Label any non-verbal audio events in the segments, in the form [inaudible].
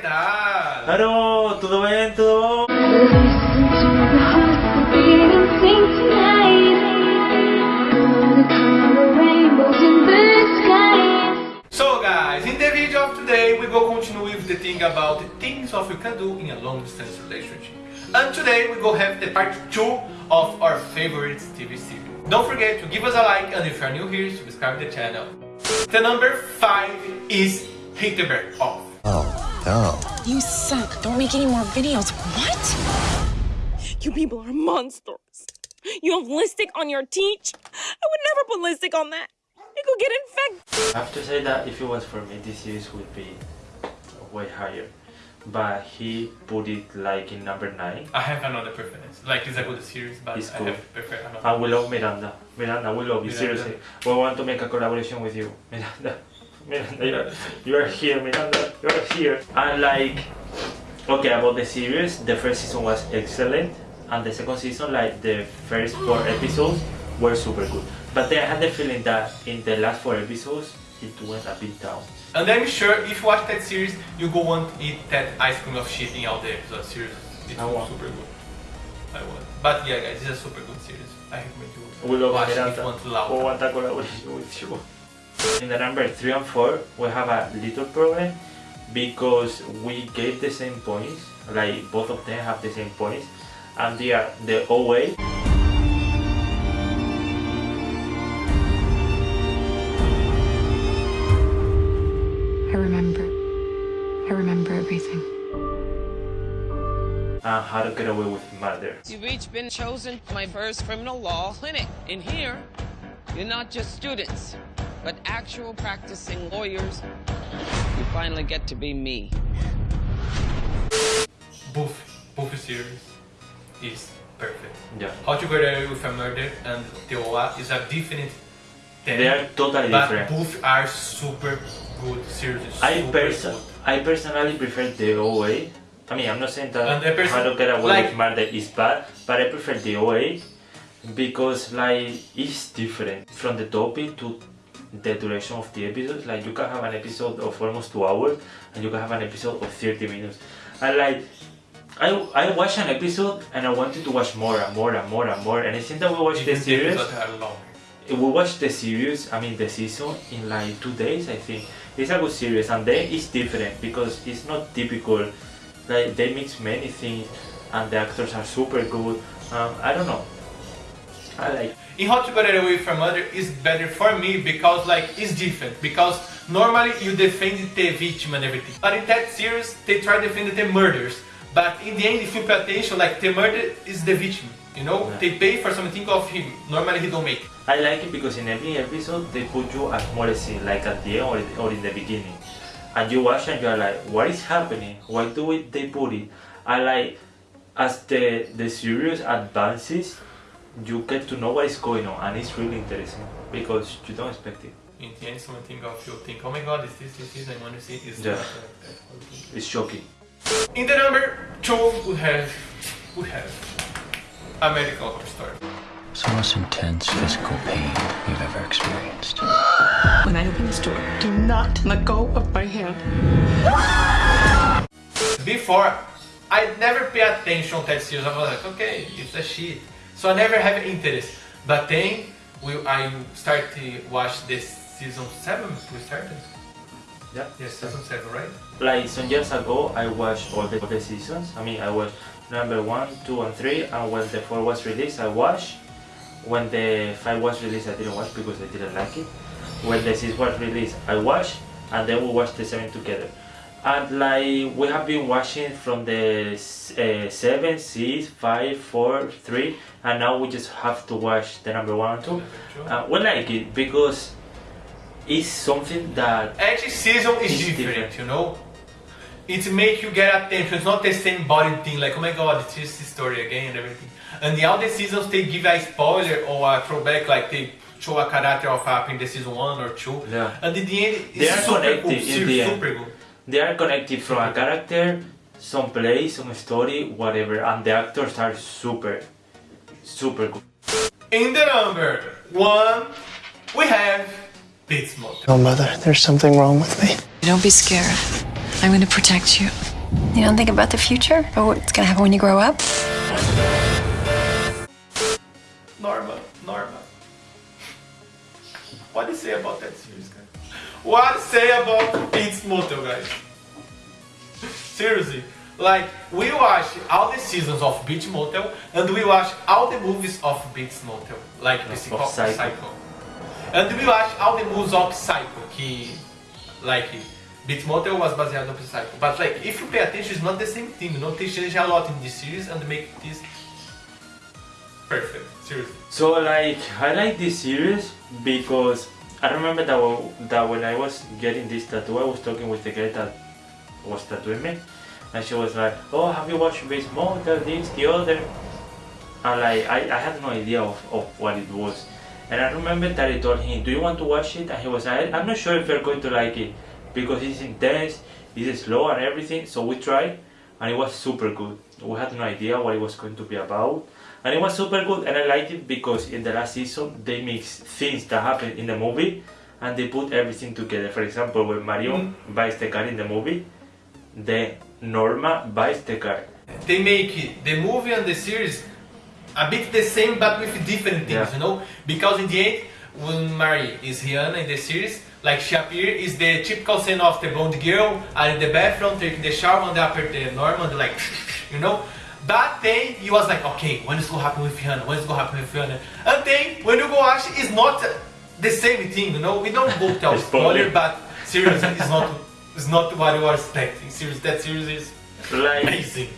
tal? Claro, todo bien, todo So guys, in the video of today we will continue with the thing about the things of you can do in a long distance relationship. And today we go have the part 2 of our favorite TV series. Don't forget to give us a like and if you are new here, subscribe to the channel. The number 5 is Haters Back Off. Oh, no. You suck. Don't make any more videos. What? You people are monsters. You have lipstick on your teeth? I would never put lipstick on that. You could get infected. I have to say that if it was for me, this series would be way higher. But he put it like in number 9. I have another preference. Like it's a good series, but It's I cool. have prefer another. And we love Miranda. Miranda, we love you, Miranda. seriously. We want to make a collaboration with you. Miranda. Miranda, you are, you are here, Miranda. You are here. And like, okay, about the series, the first season was excellent. And the second season, like the first four episodes were super good. But then I had the feeling that in the last four episodes, it went a bit down. And I'm sure if you watch that series, you go want to eat that ice cream of shit in all the episodes. Series, it's I want. super good. I want. But yeah, guys, it's a super good series. I recommend you We love watch it if Miranda. you want to We love. want a collaboration with you. In the number 3 and 4, we have a little problem because we gave the same points, like both of them have the same points, and they are the OA. I remember. I remember everything. and How to Get Away with Murder. You've each been chosen my first criminal law clinic. In here, you're not just students, but actual practicing lawyers. You finally get to be me. Buffy, Buffy series is perfect. Yeah. How to Get Away with a Murder and The OA is a different thing. They are totally but different. both are super good series. I, super good. I personally prefer the OA. I mean, I'm not saying that And the person- How to Get Away like- with Murder is bad, but I prefer the OA because like it's different from the topic to the duration of the episodes. Like you can have an episode of almost two hours and you can have an episode of 30 minutes. And like I, I watched an episode and I wanted to watch more and more and more and more and I think that we watched the series episodes are long. we watched the series, I mean the season in like two days I think. It's a good series and then it's different because it's not typical. Like they mix many things and the actors are super good. Um, I don't know. I like In How to Get Away from Murder is better for me because like it's different because normally you defend the victim and everything but in that series they try to defend the murders but in the end if you pay attention like the murder is the victim you know Yeah. they pay for something of him normally he don't make I like it because in every episode they put you a small scene like at the end or, or in the beginning. And you watch and you're like, what is happening? Why do it, they put it? I like as the the series advances you get to know what is going on and it's really interesting because you don't expect it. in the end something of you think oh my god is this this this I want to see is Yeah. It's shocking. in the number two we have we have American Horror Story It's the most intense physical pain you've ever experienced. When I open this door, do not let go of my hand. Before, I never pay attention to that series. I was like, okay, it's a shit. So I never have interest. But then we, I start to watch this season 7. We started? Yeah. Yes, season 7, right? Like some years ago I watched all the, all the seasons. I mean I watched number one, two and three and when the four was released I watched. When the five was released I didn't watch because I didn't like it. When the six was released I watched and then we watched the seven together. And like we have been watching from the uh, seven, six, five, four, three, and now we just have to watch the number one and two. Uh, we like it because it's something that Each season is It's different, different. you know? It make you get attention. It's not the same body thing, like, oh my god, it's just this story again and everything. And the other seasons, they give a spoiler or a throwback, like they show a character of up in the season 1 or 2. Yeah. And in the end, it's They are super connected cool, in super, the end. super good. They are connected from a character, some place, some story, whatever, and the actors are super, super good. In the number one, we have Bates Motel. Oh, Mother, there's something wrong with me. Don't be scared. I'm going to protect you. You don't think about the future oh, or what's gonna happen when you grow up? Norma, Norma. What do you say about that series, guys? What say about Bates Motel, guys? Seriously, like we watch all the seasons of Bates Motel and we watch all the movies of Bates Motel, like Of Psycho, Psycho. Psycho. And we watch all the movies of Psycho, que like Bates Motel was based on Psycho. But like if you pay attention, it's not the same thing. You know, they change a lot in this series and make this perfect. Seriously. So like I like this series because I remember that that when I was getting this tattoo, I was talking with the girl that was tattooing me, and she was like, "Oh, have you watched this Motel? This, the other?" And like I, I had no idea of, of what it was, and I remember that I told him, "Do you want to watch it?" And he was like, "I'm not sure if you're going to like it because it's intense, it's slow and everything." So we tried, and it was super good. We had no idea what it was going to be about, and it was super good. And I liked it because in the last season they mix things that happen in the movie, and they put everything together. For example, when Marion mm-hmm. buys the car in the movie, then Norma buys the car. they make the movie and the series a bit the same but with different things, Yeah. you know? Because in the end, when Mary is Rihanna in the series, like she appears is the typical scene of the blonde girl in the bathroom taking the shower and the upper the Norman like [laughs] you know? That day you was like, okay, when is gonna happen with Rihanna? When is gonna happen with Rihanna? And then when you go watch it's not the same thing, you know? We don't go tell Spoiler. spoiler, but seriously it's not it's not what you are expecting. Seriously, that series is Like amazing.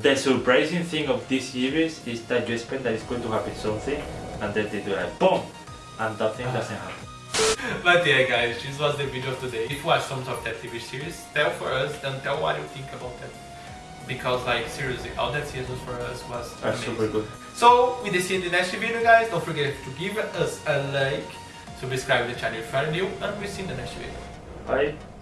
the surprising thing of this series is that you expect that it's going to happen something, and then they do like boom, and that thing doesn't happen. [laughs] But yeah guys, this was the video of today. If you watch some of that TV series, tell for us and tell what you think about that. Because like seriously, all that seasons for us was Are amazing. super good. So we see you in the next video guys. Don't forget to give us a like, subscribe to the channel if you are new, and we'll see you in the next video. Bye.